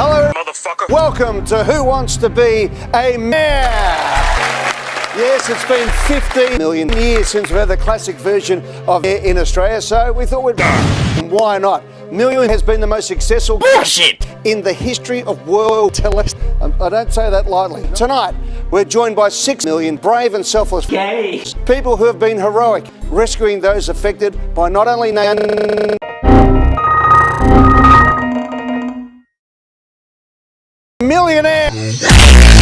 Hello, motherfucker. Welcome to Who Wants to Be a Mayor? Yes, it's been 15 million years since we had the classic version of Mayor in Australia, so we thought we'd. Why not? Million has been the most successful Bullshit! in the history of world television. Um, I don't say that lightly. Tonight, we're joined by six million brave and selfless Yay! people who have been heroic, rescuing those affected by not only millionaire.